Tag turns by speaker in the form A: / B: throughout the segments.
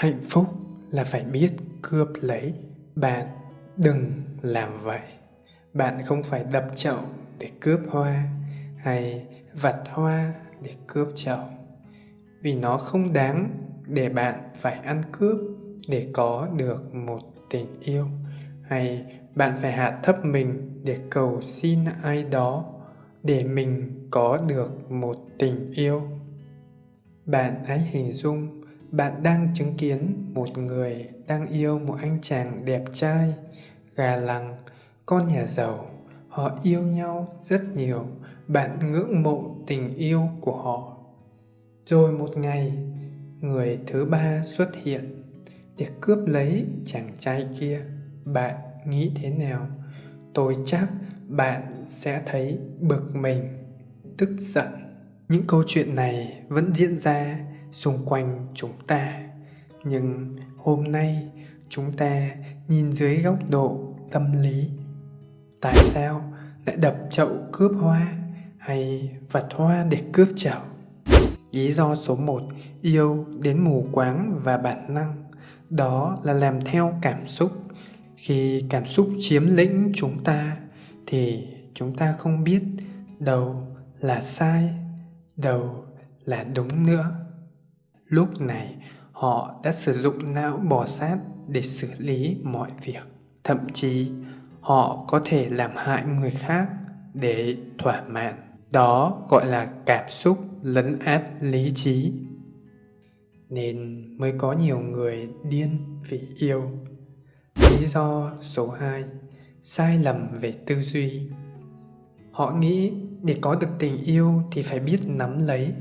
A: hạnh phúc là phải biết cướp lấy. Bạn đừng làm vậy. Bạn không phải đập chậu để cướp hoa hay vặt hoa để cướp chậu. Vì nó không đáng để bạn phải ăn cướp để có được một tình yêu. Hay bạn phải hạ thấp mình để cầu xin ai đó để mình có được một tình yêu. Bạn hãy hình dung bạn đang chứng kiến một người đang yêu một anh chàng đẹp trai gà lằng, con nhà giàu. Họ yêu nhau rất nhiều. Bạn ngưỡng mộ tình yêu của họ. Rồi một ngày người thứ ba xuất hiện để cướp lấy chàng trai kia. Bạn nghĩ thế nào? Tôi chắc bạn sẽ thấy bực mình tức giận. Những câu chuyện này vẫn diễn ra xung quanh chúng ta. Nhưng hôm nay chúng ta nhìn dưới góc độ tâm lý, tại sao lại đập chậu cướp hoa hay vặt hoa để cướp chậu lý do số 1 yêu đến mù quáng và bản năng, đó là làm theo cảm xúc. Khi cảm xúc chiếm lĩnh chúng ta, thì chúng ta không biết đâu là sai, đâu là đúng nữa lúc này, họ đã sử dụng não bò sát để xử lý mọi việc. Thậm chí, họ có thể làm hại người khác để thỏa mãn. Đó gọi là cảm xúc lấn át lý trí. Nên mới có nhiều người điên vì yêu. Lý do số 2 sai lầm về tư duy. Họ nghĩ để có được tình yêu thì phải biết nắm lấy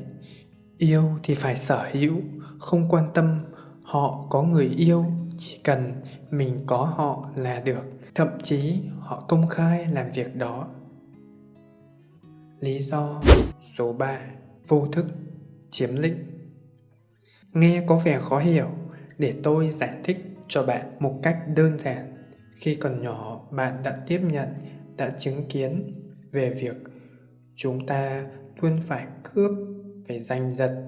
A: yêu thì phải sở hữu, không quan tâm. Họ có người yêu, chỉ cần mình có họ là được. Thậm chí, họ công khai làm việc đó. Lý do số 3 vô thức, chiếm lĩnh. Nghe có vẻ khó hiểu, để tôi giải thích cho bạn một cách đơn giản. Khi còn nhỏ, bạn đã tiếp nhận, đã chứng kiến về việc chúng ta luôn phải cướp phải giành giật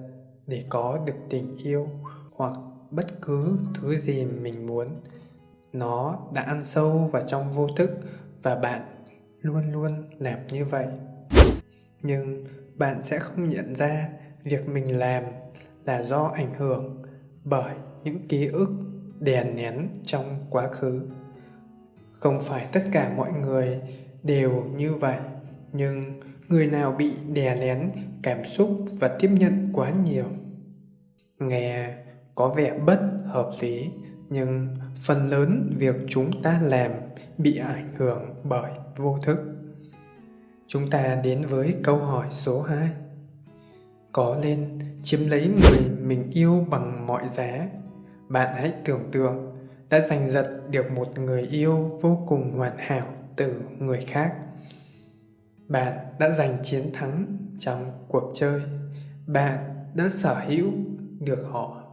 A: để có được tình yêu hoặc bất cứ thứ gì mình muốn. Nó đã ăn sâu vào trong vô thức và bạn luôn luôn làm như vậy. Nhưng bạn sẽ không nhận ra việc mình làm là do ảnh hưởng bởi những ký ức đè nén trong quá khứ. Không phải tất cả mọi người đều như vậy, nhưng người nào bị đè nén cảm xúc và tiếp nhận quá nhiều? Nghe, có vẻ bất hợp lý, nhưng phần lớn việc chúng ta làm bị ảnh hưởng bởi vô thức. Chúng ta đến với câu hỏi số 2 có lên chiếm lấy người mình yêu bằng mọi giá? Bạn hãy tưởng tượng, đã giành giật được một người yêu vô cùng hoàn hảo từ người khác bạn đã giành chiến thắng trong cuộc chơi. Bạn đã sở hữu được họ.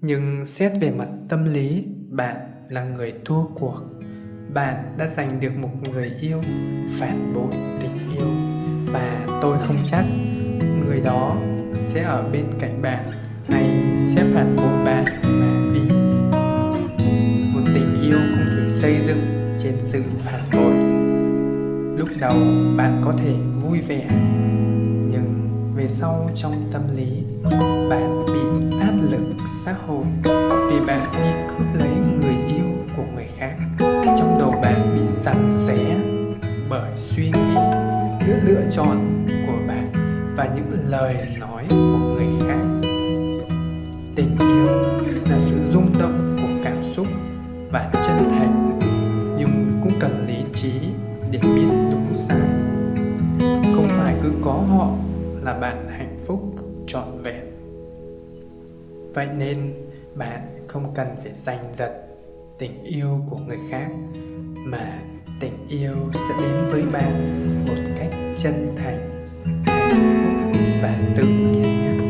A: Nhưng xét về mặt tâm lý, bạn là người thua cuộc. Bạn đã giành được một người yêu phản bội tình yêu. Và tôi không chắc người đó sẽ ở bên cạnh bạn hay sẽ phản bội bạn mà đi một tình yêu không thể xây dựng trên sự phản bội lúc đầu bạn có thể vui vẻ, nhưng về sau trong tâm lý, bạn bị áp lực xã hội vì bạn đi cướp lấy người yêu của người khác. Trong đầu bạn bị giằng xé bởi suy nghĩ những lựa chọn của bạn và những lời nói của người khác. Cứ có họ là bạn hạnh phúc, trọn vẹn. Vậy nên bạn không cần phải giành giật tình yêu của người khác, mà tình yêu sẽ đến với bạn một cách chân thành, hạnh phúc và tự nhiên